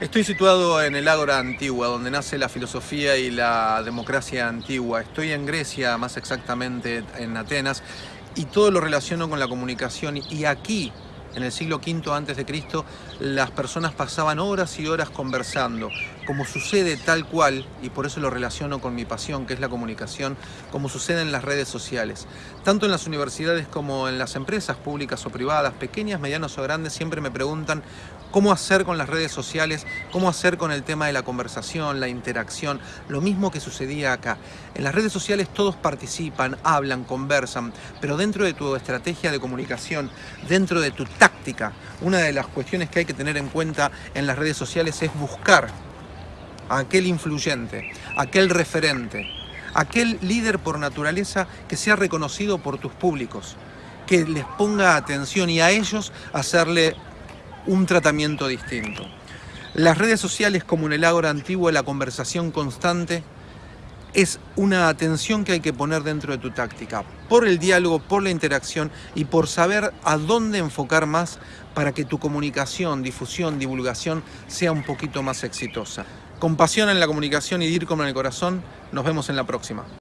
Estoy situado en el Ágora Antigua, donde nace la filosofía y la democracia antigua. Estoy en Grecia, más exactamente en Atenas, y todo lo relaciono con la comunicación. Y aquí, en el siglo V Cristo, las personas pasaban horas y horas conversando, como sucede tal cual, y por eso lo relaciono con mi pasión, que es la comunicación, como sucede en las redes sociales. Tanto en las universidades como en las empresas públicas o privadas, pequeñas, medianas o grandes, siempre me preguntan cómo hacer con las redes sociales, cómo hacer con el tema de la conversación, la interacción, lo mismo que sucedía acá. En las redes sociales todos participan, hablan, conversan, pero dentro de tu estrategia de comunicación, dentro de tu táctica, una de las cuestiones que hay que tener en cuenta en las redes sociales es buscar a aquel influyente, aquel referente, aquel líder por naturaleza que sea reconocido por tus públicos, que les ponga atención y a ellos hacerle un tratamiento distinto. Las redes sociales como en el ágora antiguo, la conversación constante, es una atención que hay que poner dentro de tu táctica, por el diálogo, por la interacción y por saber a dónde enfocar más para que tu comunicación, difusión, divulgación sea un poquito más exitosa. Con pasión en la comunicación y DIRCOM en el corazón, nos vemos en la próxima.